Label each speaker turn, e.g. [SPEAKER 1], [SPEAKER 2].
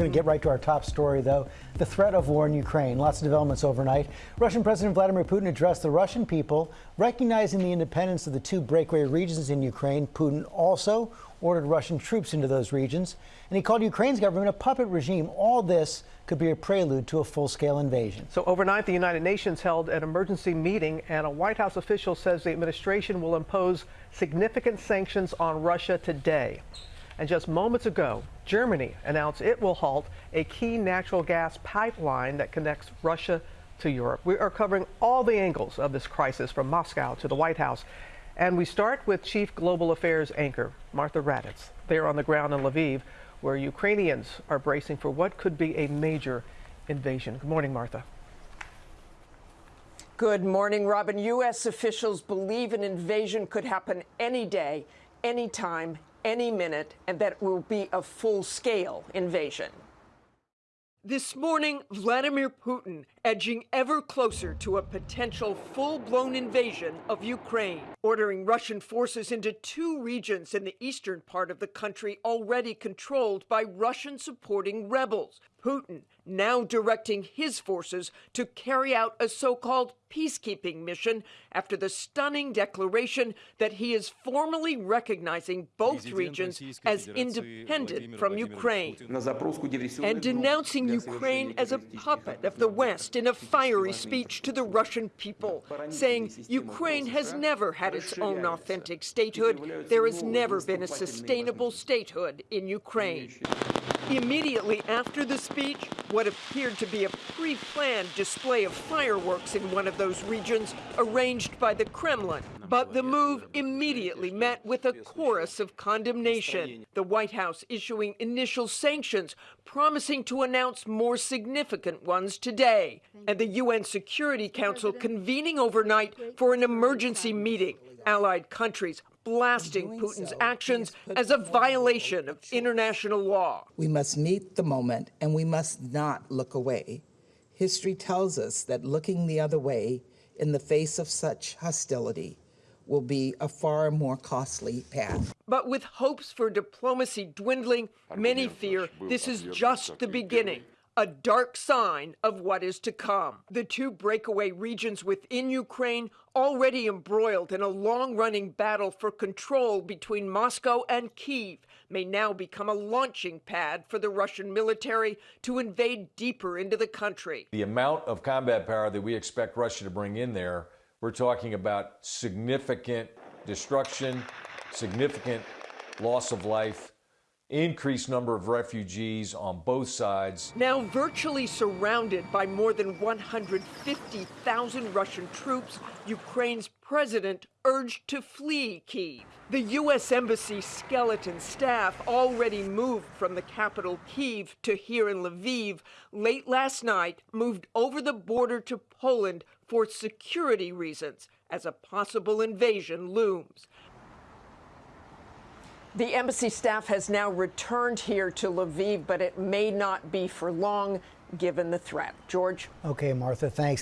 [SPEAKER 1] going to get right to our top story, though the threat of war in Ukraine. Lots of developments overnight. Russian President Vladimir Putin addressed the Russian people, recognizing the independence of the two breakaway regions in Ukraine. Putin also ordered Russian troops into those regions, and he called Ukraine's government a puppet regime. All this could be a prelude to a full scale invasion.
[SPEAKER 2] So, overnight, the United Nations held an emergency meeting, and a White House official says the administration will impose significant sanctions on Russia today. And just moments ago, Germany announced it will halt a key natural gas pipeline that connects Russia to Europe. We are covering all the angles of this crisis from Moscow to the White House. And we start with Chief Global Affairs anchor Martha Raddatz. They're on the ground in Lviv, where Ukrainians are bracing for what could be a major invasion. Good morning, Martha.
[SPEAKER 3] Good morning, Robin. U.S. officials believe an invasion could happen any day, any time, any minute, and that will be a full scale invasion. This morning, Vladimir Putin edging ever closer to a potential full blown invasion of Ukraine, ordering Russian forces into two regions in the eastern part of the country already controlled by Russian supporting rebels. Putin now directing his forces to carry out a so called peacekeeping mission after the stunning declaration that he is formally recognizing both regions as independent from Ukraine. And denouncing Ukraine as a puppet of the West in a fiery speech to the Russian people, saying Ukraine has never had its own authentic statehood. There has never been a sustainable statehood in Ukraine. Immediately after the speech, what appeared to be a pre planned display of fireworks in one of those regions arranged by the Kremlin. But the move immediately met with a chorus of condemnation. The White House issuing initial sanctions, promising to announce more significant ones today. And the UN Security Council convening overnight for an emergency meeting. Allied countries blasting Putin's actions as a violation of international law.
[SPEAKER 4] We must meet the moment and we must not look away. History tells us that looking the other way in the face of such hostility will be a far more costly path.
[SPEAKER 3] But with hopes for diplomacy dwindling, many fear this is just the beginning a dark sign of what is to come. The two breakaway regions within Ukraine already embroiled in a long running battle for control between Moscow and Kiev may now become a launching pad for the Russian military to invade deeper into the country.
[SPEAKER 5] The amount of combat power that we expect Russia to bring in there, we're talking about significant destruction, significant loss of life increased number of refugees on both sides.
[SPEAKER 3] Now virtually surrounded by more than 150,000 Russian troops, Ukraine's president urged to flee Kiev. The U.S. Embassy skeleton staff already moved from the capital Kiev to here in Lviv late last night, moved over the border to Poland for security reasons as a possible invasion looms. The embassy staff has now returned here to Lviv, but it may not be for long given the threat. George?
[SPEAKER 1] Okay, Martha, thanks.